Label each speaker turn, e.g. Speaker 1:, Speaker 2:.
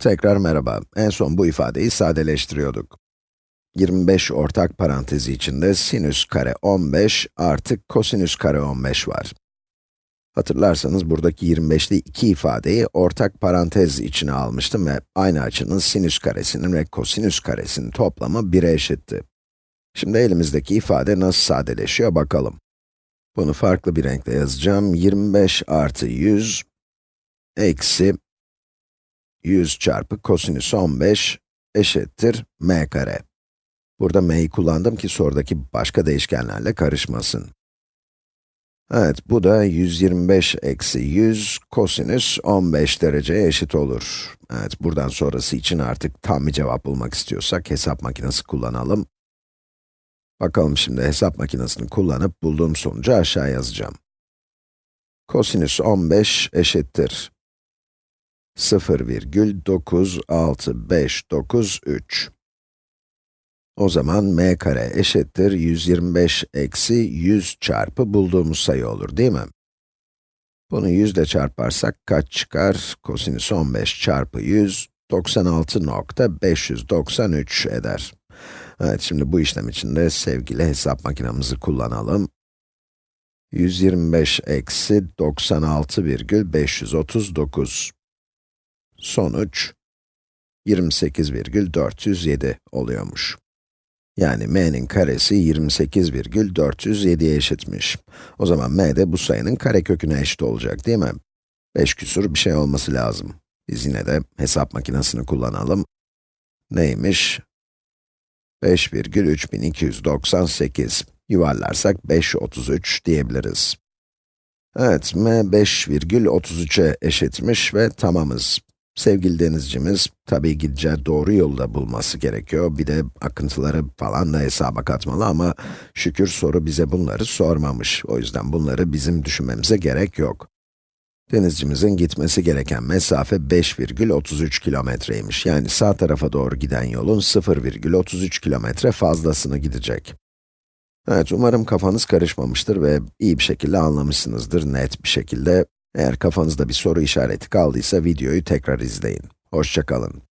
Speaker 1: Tekrar merhaba. En son bu ifadeyi sadeleştiriyorduk. 25 ortak parantezi içinde sinüs kare 15 artı kosinüs kare 15 var. Hatırlarsanız buradaki 25'li iki ifadeyi ortak parantez içine almıştım ve aynı açının sinüs karesinin ve kosinüs karesinin toplamı 1'e eşitti. Şimdi elimizdeki ifade nasıl sadeleşiyor bakalım. Bunu farklı bir renkle yazacağım. 25 artı 100 eksi 100 çarpı kosinüs 15 eşittir m kare. Burada m'yi kullandım ki sorudaki başka değişkenlerle karışmasın. Evet, bu da 125 eksi 100 kosinüs 15 dereceye eşit olur. Evet, buradan sonrası için artık tam bir cevap bulmak istiyorsak hesap makinesi kullanalım. Bakalım şimdi hesap makinesini kullanıp bulduğum sonucu aşağı yazacağım. Kosinüs 15 eşittir 0,9659,3. O zaman m kare eşittir 125 eksi 100 çarpı bulduğumuz sayı olur değil mi? Bunu 100 ile çarparsak kaç çıkar? Kosinüs 15 çarpı 100, 96.593 eder. Evet, şimdi bu işlem için de sevgili hesap makinamızı kullanalım. 125 eksi 96,539. Sonuç 28,407 oluyormuş. Yani m'nin karesi 28,407'ye eşitmiş. O zaman m de bu sayının kareköküne eşit olacak değil mi? 5 küsur bir şey olması lazım. Biz yine de hesap makinesini kullanalım. Neymiş? 5,3298. Yuvarlarsak 5,33 diyebiliriz. Evet, m 5,33'e eşitmiş ve tamamız. Sevgili denizcimiz, tabii gideceği doğru yolda bulması gerekiyor. Bir de akıntıları falan da hesaba katmalı ama şükür soru bize bunları sormamış. O yüzden bunları bizim düşünmemize gerek yok. Denizcimizin gitmesi gereken mesafe 5,33 kilometreymiş. Yani sağ tarafa doğru giden yolun 0,33 kilometre fazlasını gidecek. Evet, umarım kafanız karışmamıştır ve iyi bir şekilde anlamışsınızdır, net bir şekilde. Eğer kafanızda bir soru işareti kaldıysa videoyu tekrar izleyin. Hoşçakalın.